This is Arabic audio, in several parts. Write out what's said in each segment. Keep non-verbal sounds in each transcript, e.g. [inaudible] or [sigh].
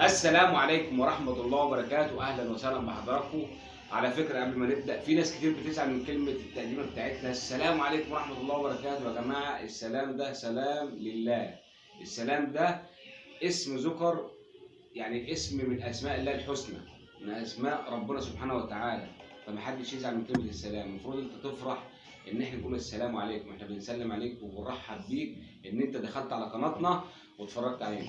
السلام عليكم ورحمة الله وبركاته. أهلا وسهلا بحضراتكم. على فكرة قبل ما نبدأ في ناس كتير بتزعل من كلمة التقديمة بتاعتنا. السلام عليكم ورحمة الله وبركاته يا جماعة. السلام ده سلام لله. السلام ده اسم ذكر يعني اسم من أسماء الله الحسنى من أسماء ربنا سبحانه وتعالى. فمحدش يزعل من كلمة السلام. المفروض أنت تفرح إن إحنا نقول السلام عليكم. إحنا بنسلم عليك وبنرحب بيك إن أنت دخلت على قناتنا واتفرجت علينا.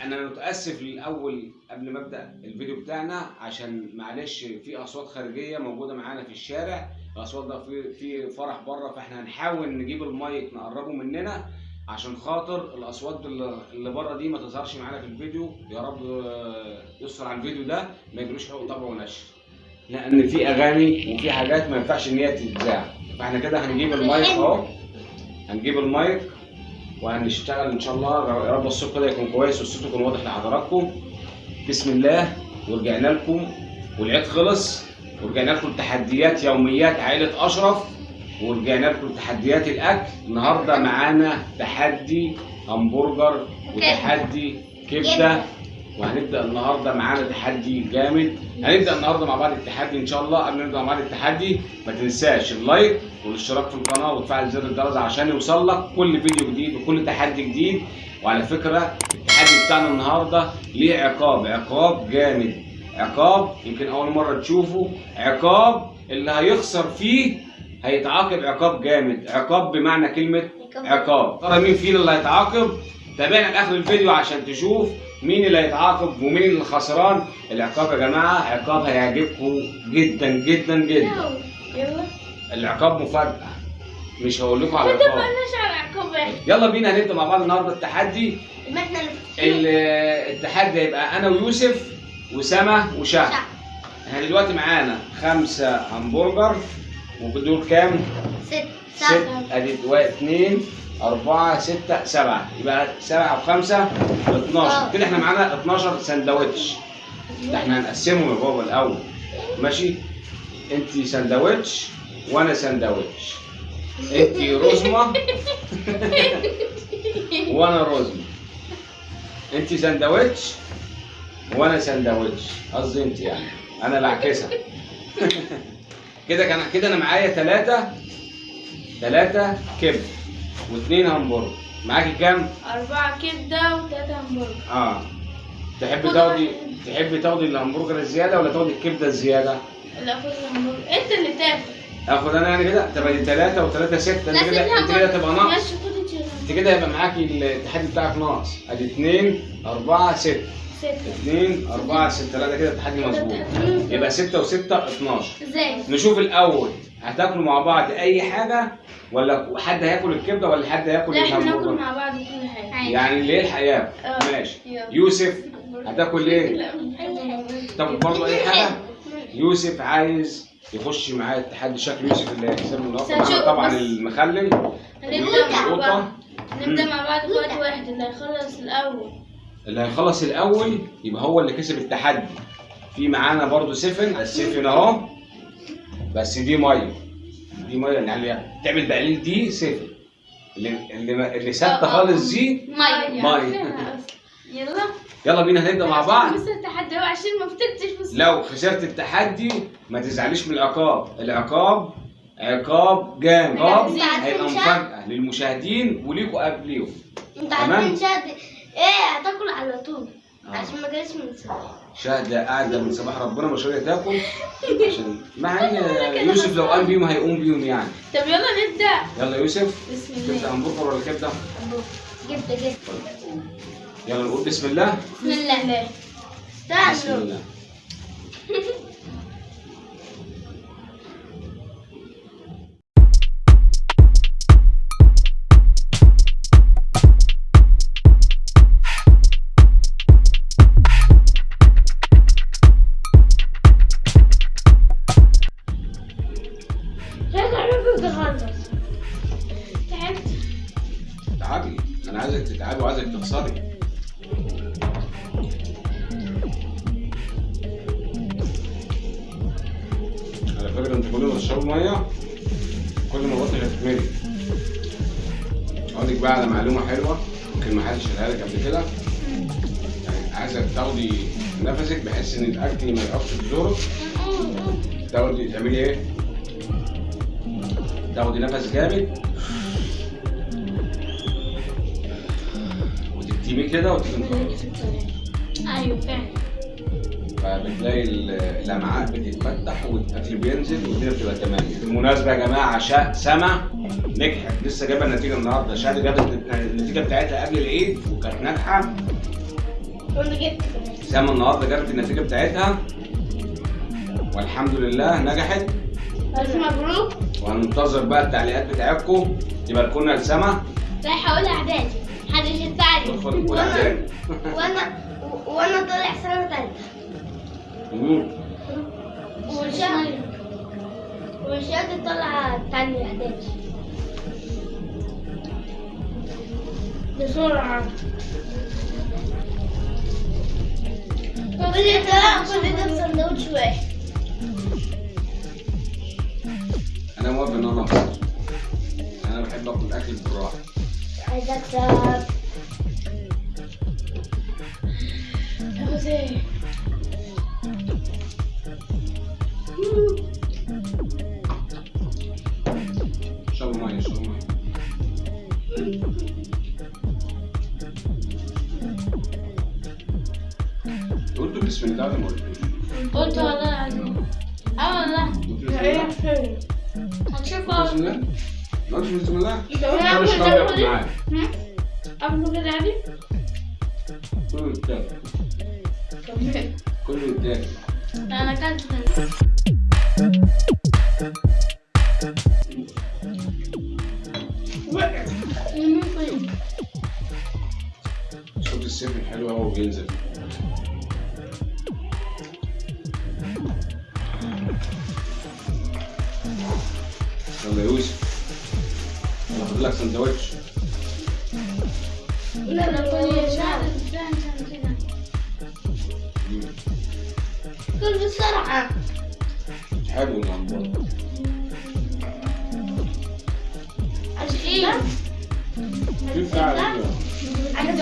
أنا متأسف الأول قبل ما أبدأ الفيديو بتاعنا عشان معلش في أصوات خارجية موجودة معانا في الشارع الأصوات ده في في فرح بره فإحنا هنحاول نجيب المايك نقربه مننا عشان خاطر الأصوات اللي اللي بره دي ما تظهرش معانا في الفيديو. يا رب آه، يستر على الفيديو ده ما يجروش حقوق طبع ونشر. لأن في أغاني وفي حاجات ما ينفعش إن هي تتذاع. فإحنا كده هنجيب المايك أهو. هنجيب المايك. وهنشتغل إن شاء الله. يا رب الصوت كده يكون كويس والصوت يكون واضح لحضراتكم. بسم الله. ورجعنا لكم. والعيد خلص. ورجعنا لكم تحديات يوميات عائلة أشرف. ورجعنا لكم تحديات الأكل. النهارده معانا تحدي همبرجر وتحدي كبدة. وهنبدأ النهارده معانا تحدي جامد. هنبدأ النهارده مع بعض التحدي إن شاء الله. قبل ما نبدأ مع بعض التحدي ما تنساش اللايك والاشتراك في القناة وتفعل زر الجرس عشان يوصل لك كل فيديو جديد وكل تحدي جديد. وعلى فكرة التحدي بتاعنا النهارده ليه عقاب؟ عقاب جامد. عقاب يمكن أول مرة تشوفه. عقاب اللي هيخسر فيه هيتعاقب عقاب جامد. عقاب بمعنى كلمة عقاب. ترى مين فينا اللي هيتعاقب؟ تابعنا لآخر الفيديو عشان تشوف مين اللي هيتعاقب ومين اللي خسران؟ العقاب يا جماعة عقاب هيعجبكم جدا جدا جدا. يلا العقاب مفاجأة. مش هقول لكم على العقاب. يلا بينا هنبدا مع بعض النهارده التحدي. التحدي هيبقى أنا ويوسف وسما وشهد. إحنا دلوقتي معانا خمسة همبرجر ودول كام؟ ست. ست. أدي واحد اثنين أربعة ستة سبعة. يبقى سبعة وخمسة 12 كده إحنا معانا 12 سندوتش. ده إحنا هنقسمهم يا بابا الأول. ماشي؟ أنت سندوتش وأنا سندوتش. أنت رزمة [laughs] وأنا رزمة. أنت سندوتش وأنا سندوتش. قصدي أنت يعني. أنا بعكسها [laughs] كده كان كده أنا معايا ثلاثة ثلاثة كبد. واثنين همبرجر. معاكي كام؟ أربعة كبدة وتلاتة همبرجر. آه. تحب خد تاخدي واحد. تحب تاخدي الهمبرجر الزيادة ولا تاخدي الكبدة الزيادة؟ لا خد الهمبرجر. أنت اللي تاخد آخد أنا يعني كده؟ تبقى دي ثلاثة وثلاثة ستة. انت كده انت كده تبقى ناقص. انت انت كده هيبقى معاكي التحدي بتاعك ناقص. ادي اثنين أربعة ستة. ستة. اثنين أربعة ستة. لا ده كده التحدي مظبوط. يبقى ستة وستة 12 إزاي؟ نشوف الأول. هتاكلوا مع بعض أي حاجة ولا حد هياكل الكبدة ولا حد هياكل لا إحنا ناكل؟ مع بعض كل حاجة. يعني اللي يلحق ياكل آه. ماشي. يلا. يوسف هتاكل إيه؟ تاكل برضه أي حاجة؟ يوسف عايز يخش معايا التحدي شكل يوسف اللي هيكسب النهارده طبعا. المخلل. هنبدأ مع بعض. نبدأ مع بعض في وقت واحد. اللي هيخلص الأول. اللي هيخلص الأول يبقى هو اللي كسب التحدي في معانا برضو سفن السفن أهو. بس دي مية. دي مية يعني تعمل بقليل دي سفن اللي اللي اللي ثابته خالص دي مية مية. [laughs] يلا. يلا بينا هنبدا مع بعض. بس التحدي هو عشان ما فتكتش بس. لو خسرت التحدي ما تزعليش من العقاب. العقاب عقاب جامد. هيبقى؟ مفاجأة للمشاهدين وليكوا قبليهم. انت. عارفين إيه هتاكل على طول. عشان ما جالش من صباح شاهد قاعدة من صباح ربنا مش راضية تاكل. [laughs] عشان مع إن يوسف لو قام بيهم هيقوم بيهم يعني. طب يلا نبدأ. يلا يوسف. بسم الله. همبرجر ولا كبدة؟ جبت جبت يلا نقول بسم الله. بسم الله. بسم الله. [laughs] تاخدي نفسك بحيث إن الأكل ما يقفش في زورك تاخدي تعملي إيه؟ تاخدي نفس جامد وتكتمي كده وتنطقي أيوه فعلا. فبتلاقي ال- الأمعاء بتتفتح والأكل بينزل والدنيا بتبقى تمام. بالمناسبة يا جماعة شا... سما نجحت. لسه جايبة النتيجة النهارده. شهد جابت النتيجة بتاعتها قبل العيد وكانت ناجحة. وأنا جبت سما النهارده جابت النتيجة بتاعتها. والحمد لله نجحت. ألف مبروك. وهننتظر بقى التعليقات بتاعتكم. يبقى لكم لسما رايحة أقول إعدادي. محدش يساعدني اعدادي وأنا وأنا طالع سنة تانية مم. وشهد وشهد طالعة تانية إعدادي. بسرعة كل ده كل ده بسندوتش واحد أنا موافق ان أنا افطر أنا بحب اكل الاكل بالراحه عايزة أكسب بسم الله ولا ما؟ قلت والله العظيم قلتوا بسم الله؟ هتشوفوا بسم الله؟ ما قلتش بسم الله؟ أنا يا أقول- معايا قبل كده عادي كله يتاكل كله يتاكل أنا اكلت صوت السيف الحلو اهو بينزل يلا يا يوسف. أنا هاخد لك سندوتش. كده مم. كل بسرعة. حلو المنبر عشان في فعل أنا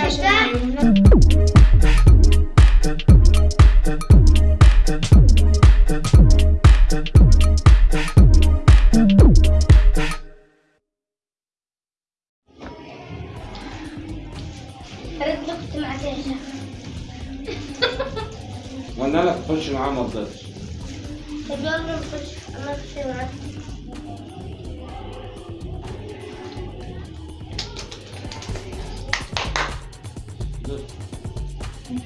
إيه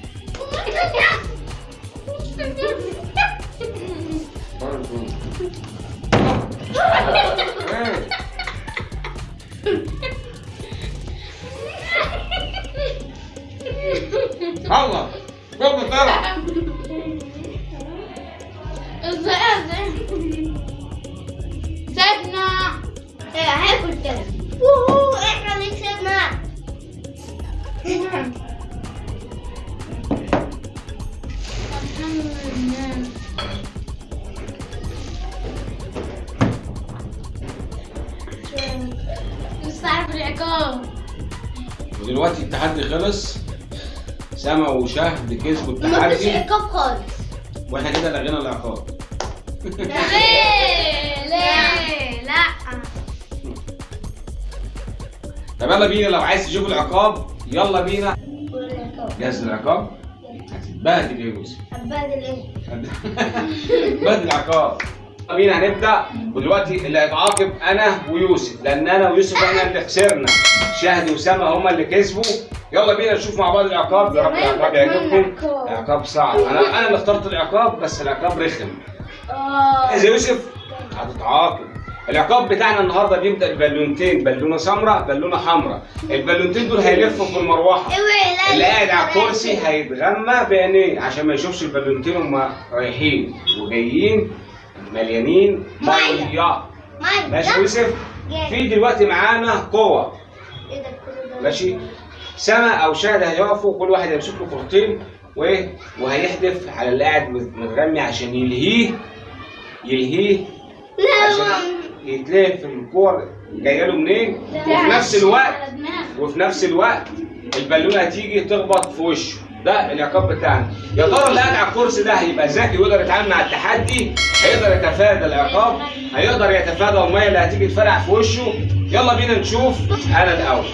العقاب ودلوقتي التحدي خلص. سما وشهد كسبوا مفيش التحدي عقاب خالص. وإحنا كده لغينا العقاب ليه ليه لا طب يلا بينا لو عايز تشوف العقاب يلا بينا. جاهز للعقاب هتتبهدل يا يوسف هتبهدل؟ بدل العقاب يلا بينا هنبدا ودلوقتي اللي هيتعاقب أنا ويوسف لأن أنا ويوسف إحنا اللي خسرنا شهد وسما هما اللي كسبوا يلا بينا نشوف مع بعض العقاب يا رب العقاب يعجبكم عقاب. عقاب صعب أنا أنا اللي اخترت العقاب بس العقاب رخم يا يوسف هتتعاقب العقاب بتاعنا النهارده بيبدأ ببالونتين بالونة سمراء بالونة حمراء. البالونتين دول هيلفوا في المروحة. لا اللي قاعد على الكرسي هيتغمى بعينيه عشان ما يشوفش البالونتين هما رايحين. وجايين مليانين. مية. ماشي يوسف. في دلوقتي معانا كله ده؟ ماشي. سما أو شهد هيقفوا كل واحد هيمسك له كورتين وايه وهيحدف على اللي قاعد متغمي عشان يلهيه يلهيه عشان يتلهي في الكور جاية له منين؟ وفي نفس الوقت وفي نفس الوقت البالونة هتيجي تخبط في وشه. ده العقاب بتاعنا. يا ترى اللي قاعد على الكرسي ده هيبقى ذكي ويقدر يتعامل مع التحدي؟ هيقدر يتفادى العقاب؟ هيقدر يتفادى المية اللي هتيجي تفرقع في وشه؟ يلا بينا نشوف أنا الأول.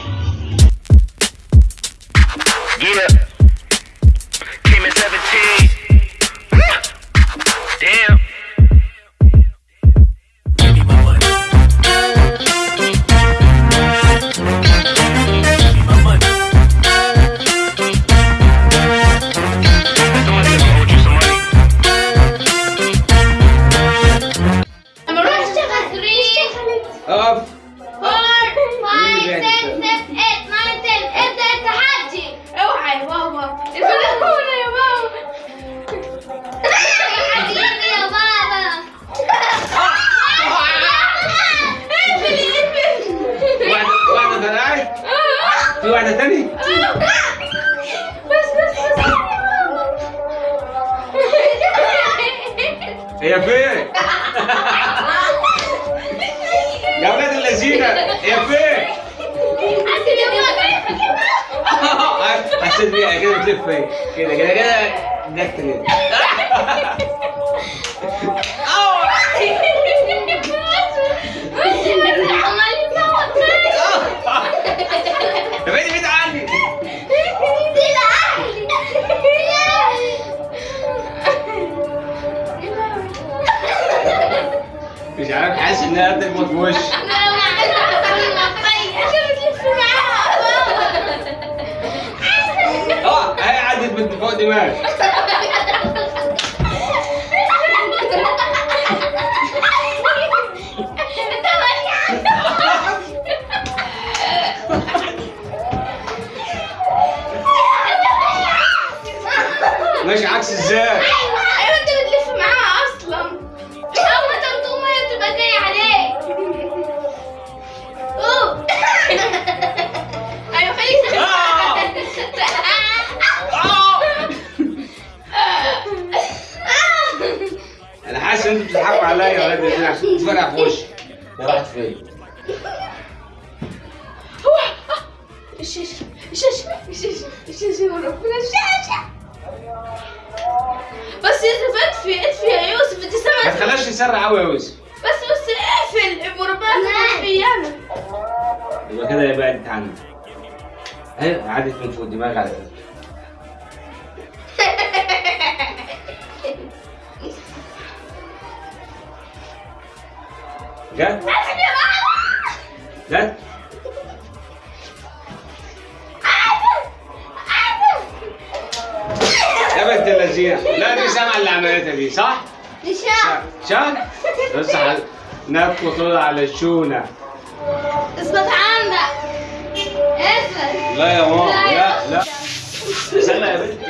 Efe! Gabriel [laughs] de la esquina, Efe! Así [laughs] ah, que, así que, así que, así que, así que, así que, así que, así que, así así así así así así así así así así así así así así عارف حاسس انها هتخبط في وشي آه هي عدت من فوق دماغي ماشي عكس إزاي أنا حاسس ان أنتوا بتضحكوا عليا يا ولاد الذين عشان تفرقع في وشي. هي راحت فين الشاشة. الشاشة. الشاشة. الشاشة يا ربنا. الشاشة. بس يوسف اطفي. اطفي يا يوسف. انت ما سامع تخليهاش يسرع قوي يا يوسف. بس بس اقفل. وربنا اطفي أنا. يبقى كده هي بعدت عني اهي عدت من فوق دماغي على فكره جت جت يا بنت اللذينة. لا دي سامعه اللي عملتها دي صح؟ شان بس على نفخ طول على الشونه اثبت عندك. اثبت لا يا ماما لا لا. استنى يا بنت.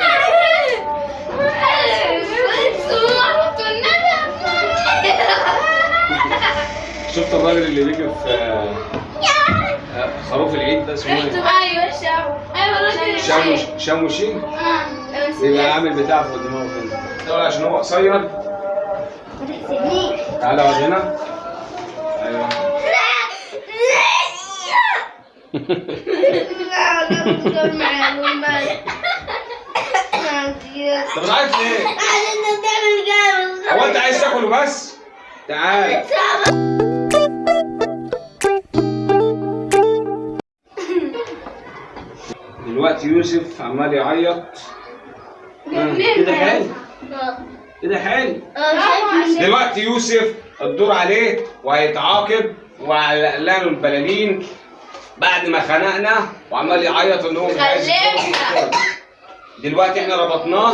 شفت الراجل اللي بيجي في آه، خروف العيد ده اسمه إيه؟ أيوه شام أيوه راجل شاموش شاموشي بيبقى عامل بتاع فوق دماغه كده. عشان هو قصير. تعالى اقعد هنا أيوه. انت بتعيط ليه؟ [laughs] هو أنت عايز تاكل وبس؟ تعال. دلوقتي يوسف عمال يعيط. آه، كده حلو كده حلو دلوقتي يوسف الدور عليه وهيتعاقب وعلق له البلالين بعد ما خنقنا وعمال يعيط ان هو مش عايز. دلوقتي إحنا ربطناه.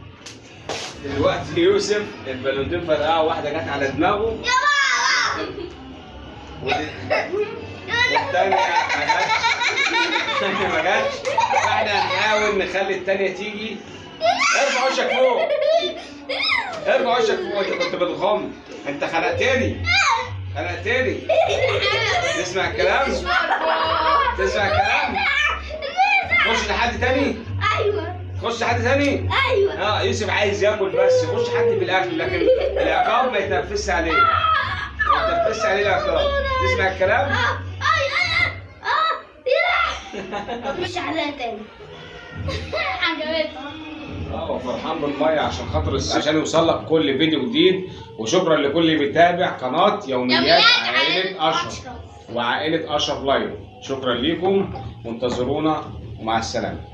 دلوقتي يوسف البالونتين فرقعوا واحدة جت على دماغه. يا والتانية ما جاتش ما جاتش. فاحنا هنحاول نخلي التانية تيجي. ارفع وشك فوق ارفع وشك فوق انت كنت بتغم. انت خنقتني خنقتني تسمع الكلام؟ تسمع الكلام؟ خش لحد تاني. أيوه. خش لحد تاني أيوه. آه يوسف عايز ياكل بس. يخش حد في الاكل لكن العقاب ما يتنفسش عليه. ما يتنفسش عليه العقاب تسمع الكلام؟ آه اي آه آه مش عليها تاني. عجبتها آه فرحان بالمية عشان خاطر عشان يوصل لك كل فيديو جديد. وشكرا لكل اللي بيتابع قناة يوميات يوميات عائلة أشرف. وعائلة أشرف لايف. شكرا ليكم. وانتظرونا ومع السلامة.